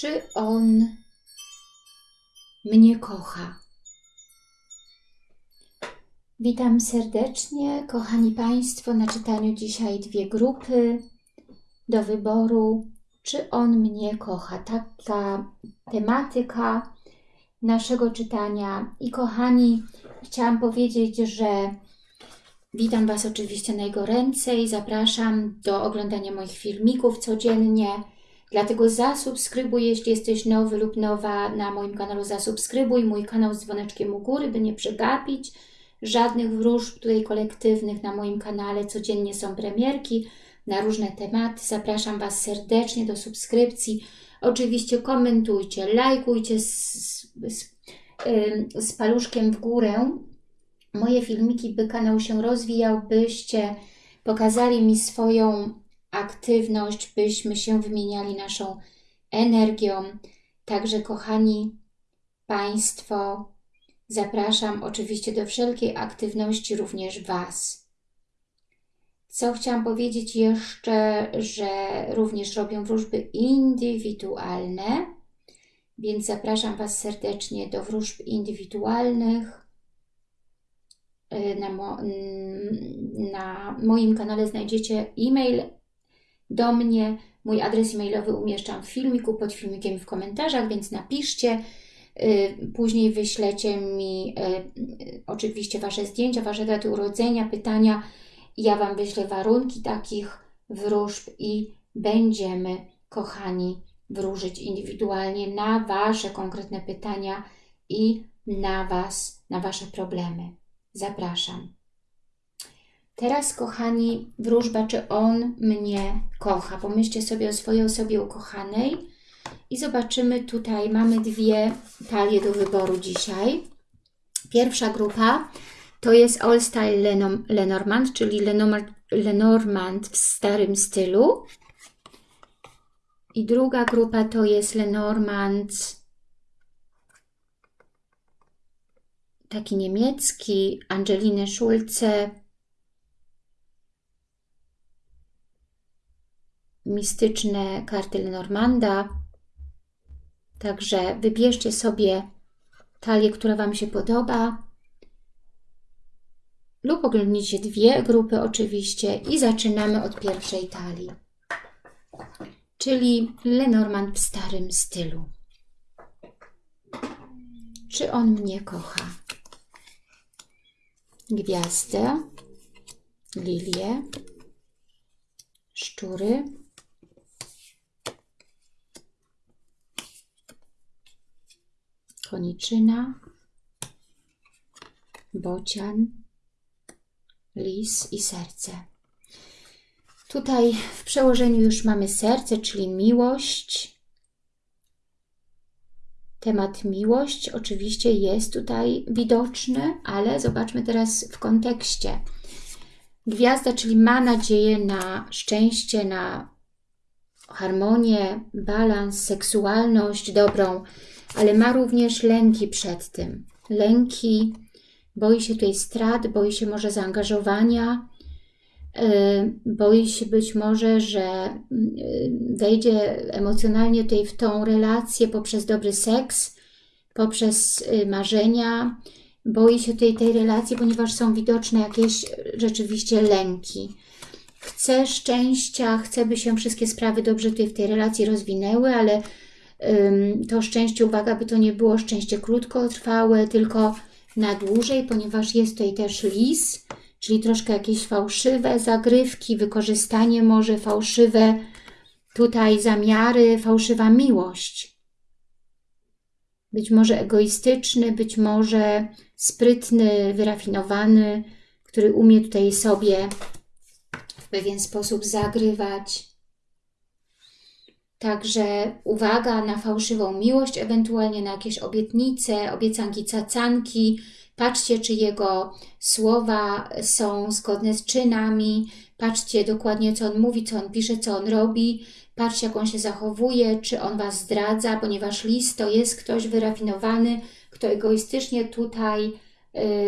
Czy on mnie kocha? Witam serdecznie, kochani Państwo, na czytaniu dzisiaj dwie grupy do wyboru. Czy on mnie kocha? Taka tematyka naszego czytania. I kochani, chciałam powiedzieć, że witam Was oczywiście najgoręcej. Zapraszam do oglądania moich filmików codziennie. Dlatego zasubskrybuj, jeśli jesteś nowy lub nowa na moim kanale, zasubskrybuj mój kanał z dzwoneczkiem u góry, by nie przegapić żadnych wróżb tutaj kolektywnych na moim kanale. Codziennie są premierki na różne tematy. Zapraszam Was serdecznie do subskrypcji. Oczywiście komentujcie, lajkujcie z, z, z paluszkiem w górę moje filmiki, by kanał się rozwijał, byście pokazali mi swoją aktywność, byśmy się wymieniali naszą energią. Także kochani Państwo, zapraszam oczywiście do wszelkiej aktywności również Was. Co chciałam powiedzieć jeszcze, że również robią wróżby indywidualne, więc zapraszam Was serdecznie do wróżb indywidualnych. Na, mo na moim kanale znajdziecie e-mail do mnie. Mój adres e-mailowy umieszczam w filmiku, pod filmikiem w komentarzach, więc napiszcie. Później wyślecie mi oczywiście Wasze zdjęcia, Wasze daty urodzenia, pytania. Ja Wam wyślę warunki takich wróżb i będziemy, kochani, wróżyć indywidualnie na Wasze konkretne pytania i na Was, na Wasze problemy. Zapraszam. Teraz, kochani, wróżba, czy on mnie kocha. Pomyślcie sobie o swojej osobie ukochanej i zobaczymy tutaj, mamy dwie talie do wyboru dzisiaj. Pierwsza grupa to jest All Style Lenormand, czyli Lenormand w starym stylu. I druga grupa to jest Lenormand taki niemiecki, Angeliny Schulze, mistyczne karty Lenormanda. Także wybierzcie sobie talię, która Wam się podoba lub oglądnijcie dwie grupy oczywiście i zaczynamy od pierwszej talii, czyli Lenormand w starym stylu. Czy on mnie kocha? Gwiazdę, lilię, szczury, koniczyna, bocian, lis i serce. Tutaj w przełożeniu już mamy serce, czyli miłość. Temat miłość oczywiście jest tutaj widoczny, ale zobaczmy teraz w kontekście. Gwiazda, czyli ma nadzieję na szczęście, na harmonię, balans, seksualność dobrą, ale ma również lęki przed tym. Lęki, boi się tutaj strat, boi się może zaangażowania, y, boi się być może, że y, wejdzie emocjonalnie tutaj w tą relację poprzez dobry seks, poprzez y, marzenia, boi się tej, tej relacji, ponieważ są widoczne jakieś rzeczywiście lęki. Chce szczęścia, chce, by się wszystkie sprawy dobrze tutaj w tej relacji rozwinęły, ale to szczęście, uwaga, by to nie było szczęście krótkotrwałe, tylko na dłużej, ponieważ jest tutaj też lis, czyli troszkę jakieś fałszywe zagrywki, wykorzystanie może fałszywe tutaj zamiary, fałszywa miłość. Być może egoistyczny, być może sprytny, wyrafinowany, który umie tutaj sobie w pewien sposób zagrywać. Także uwaga na fałszywą miłość, ewentualnie na jakieś obietnice, obiecanki, cacanki. Patrzcie, czy jego słowa są zgodne z czynami. Patrzcie dokładnie, co on mówi, co on pisze, co on robi. Patrzcie, jak on się zachowuje, czy on Was zdradza, ponieważ list to jest ktoś wyrafinowany, kto egoistycznie tutaj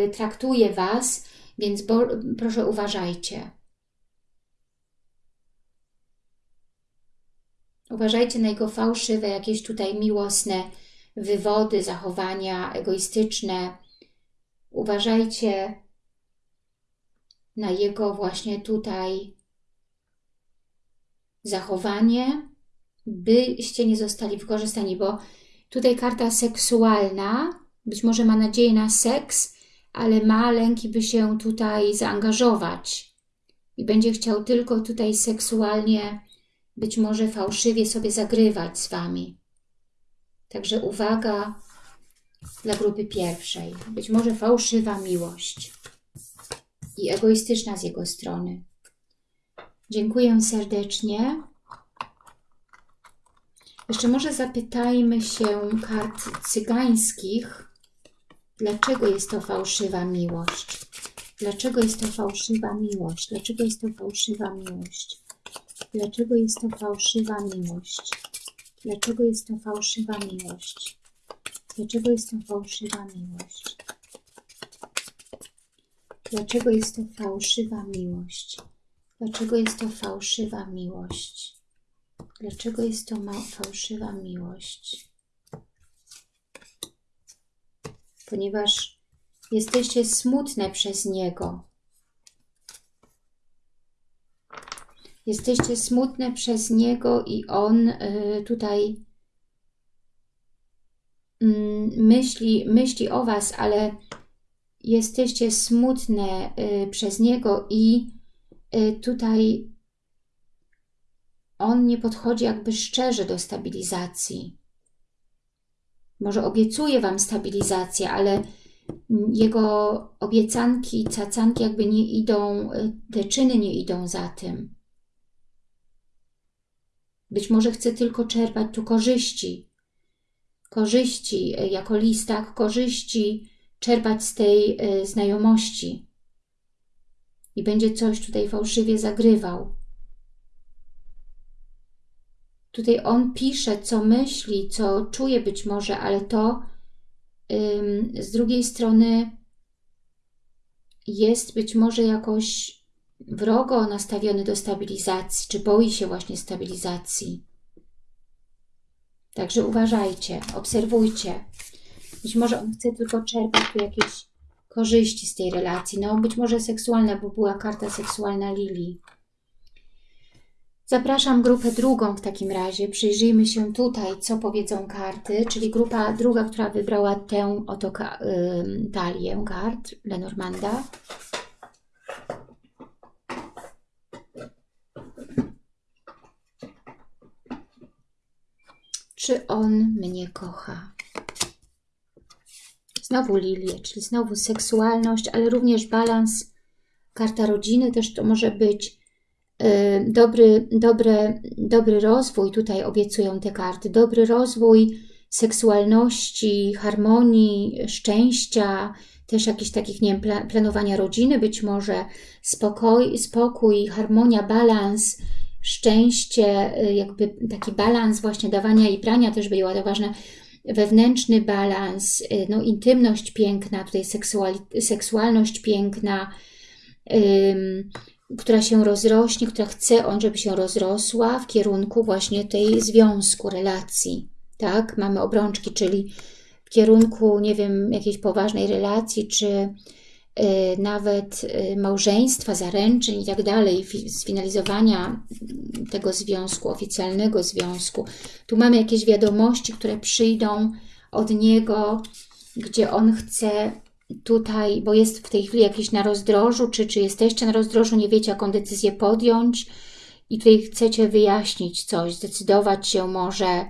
y, traktuje Was, więc bo, proszę uważajcie. Uważajcie na jego fałszywe, jakieś tutaj miłosne wywody, zachowania egoistyczne. Uważajcie na jego właśnie tutaj zachowanie, byście nie zostali wykorzystani, bo tutaj karta seksualna, być może ma nadzieję na seks, ale ma lęki, by się tutaj zaangażować i będzie chciał tylko tutaj seksualnie, być może fałszywie sobie zagrywać z Wami. Także uwaga dla grupy pierwszej. Być może fałszywa miłość i egoistyczna z jego strony. Dziękuję serdecznie. Jeszcze może zapytajmy się kart cygańskich, dlaczego jest to fałszywa miłość. Dlaczego jest to fałszywa miłość? Dlaczego jest to fałszywa miłość? Dlaczego jest to fałszywa miłość? Dlaczego jest to fałszywa miłość? Dlaczego jest to fałszywa miłość? Dlaczego jest to fałszywa miłość? Dlaczego jest to fałszywa miłość? Dlaczego jest to fałszywa miłość? Ponieważ jesteście smutne przez Niego. Jesteście smutne przez Niego i On y, tutaj mm, myśli, myśli o Was, ale jesteście smutne y, przez Niego i y, tutaj On nie podchodzi jakby szczerze do stabilizacji. Może obiecuje Wam stabilizację, ale Jego obiecanki, cacanki jakby nie idą, te czyny nie idą za tym. Być może chce tylko czerpać tu korzyści. Korzyści e, jako listak, korzyści czerpać z tej y, znajomości. I będzie coś tutaj fałszywie zagrywał. Tutaj on pisze, co myśli, co czuje być może, ale to ym, z drugiej strony jest być może jakoś wrogo nastawiony do stabilizacji, czy boi się właśnie stabilizacji. Także uważajcie, obserwujcie. Być może on chce tylko czerpać tu jakieś korzyści z tej relacji. No być może seksualna, bo była karta seksualna Lili. Zapraszam grupę drugą w takim razie. Przyjrzyjmy się tutaj, co powiedzą karty, czyli grupa druga, która wybrała tę oto talię kart Lenormanda. Czy on mnie kocha? Znowu lilię, czyli znowu seksualność, ale również balans. Karta rodziny też to może być y, dobry, dobre, dobry rozwój, tutaj obiecują te karty, dobry rozwój seksualności, harmonii, szczęścia, też jakichś takich, nie wiem, planowania rodziny być może, spokój, spokój harmonia, balans, szczęście, y, jakby taki balans właśnie dawania i brania też była to ważne, wewnętrzny balans, y, no intymność piękna, tutaj seksualność piękna, ym, która się rozrośnie, która chce on, żeby się rozrosła w kierunku właśnie tej związku, relacji, tak? Mamy obrączki, czyli w kierunku, nie wiem, jakiejś poważnej relacji, czy nawet y, małżeństwa, zaręczyn i tak dalej, sfinalizowania tego związku, oficjalnego związku. Tu mamy jakieś wiadomości, które przyjdą od niego, gdzie on chce tutaj, bo jest w tej chwili jakiś na rozdrożu, czy, czy jesteście na rozdrożu, nie wiecie jaką decyzję podjąć i tutaj chcecie wyjaśnić coś, zdecydować się może,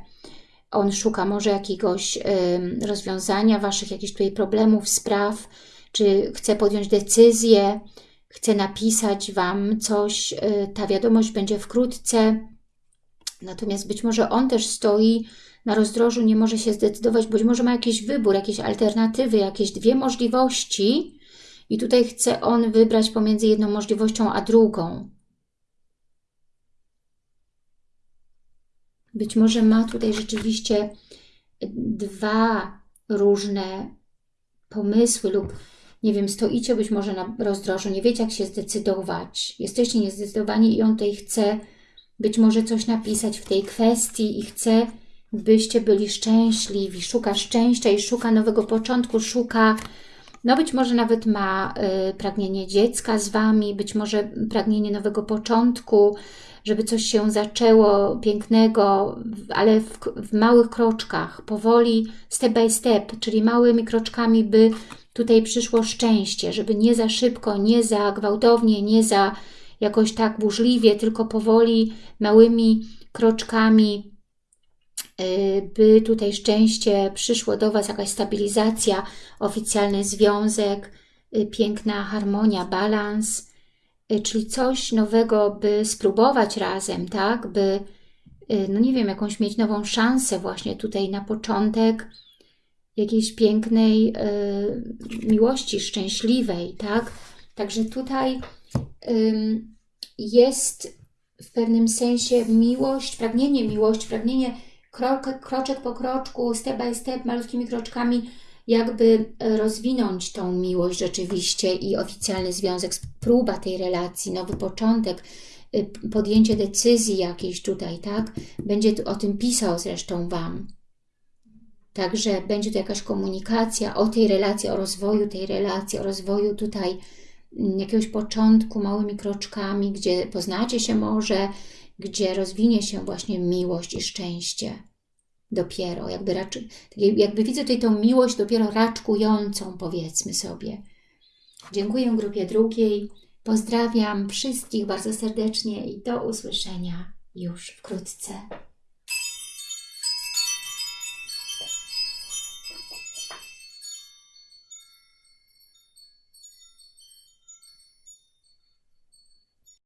on szuka może jakiegoś y, rozwiązania waszych jakichś tutaj problemów, spraw, czy chce podjąć decyzję, chce napisać Wam coś, y, ta wiadomość będzie wkrótce. Natomiast być może on też stoi na rozdrożu, nie może się zdecydować, być może ma jakiś wybór, jakieś alternatywy, jakieś dwie możliwości i tutaj chce on wybrać pomiędzy jedną możliwością a drugą. Być może ma tutaj rzeczywiście dwa różne pomysły lub nie wiem, stoicie być może na rozdrożu, nie wiecie jak się zdecydować, jesteście niezdecydowani i on tutaj chce być może coś napisać w tej kwestii i chce, byście byli szczęśliwi. Szuka szczęścia i szuka nowego początku, szuka, no być może nawet ma y, pragnienie dziecka z Wami, być może pragnienie nowego początku, żeby coś się zaczęło pięknego, ale w, w małych kroczkach, powoli, step by step, czyli małymi kroczkami, by tutaj przyszło szczęście, żeby nie za szybko, nie za gwałtownie, nie za jakoś tak burzliwie, tylko powoli, małymi kroczkami, y, by tutaj szczęście przyszło do Was, jakaś stabilizacja, oficjalny związek, y, piękna harmonia, balans, y, czyli coś nowego, by spróbować razem, tak, by, no nie wiem, jakąś mieć nową szansę właśnie tutaj na początek, jakiejś pięknej y, miłości, szczęśliwej, tak? Także tutaj y, jest w pewnym sensie miłość, pragnienie miłości, pragnienie krok, kroczek po kroczku, step by step, malutkimi kroczkami, jakby rozwinąć tą miłość rzeczywiście i oficjalny związek, próba tej relacji, nowy początek, y, podjęcie decyzji jakiejś tutaj, tak? Będzie o tym pisał zresztą Wam. Także będzie to jakaś komunikacja o tej relacji, o rozwoju tej relacji, o rozwoju tutaj mm, jakiegoś początku małymi kroczkami, gdzie poznacie się może, gdzie rozwinie się właśnie miłość i szczęście. Dopiero, jakby, raczej, jakby widzę tutaj tą miłość dopiero raczkującą, powiedzmy sobie. Dziękuję grupie drugiej. Pozdrawiam wszystkich bardzo serdecznie i do usłyszenia już wkrótce.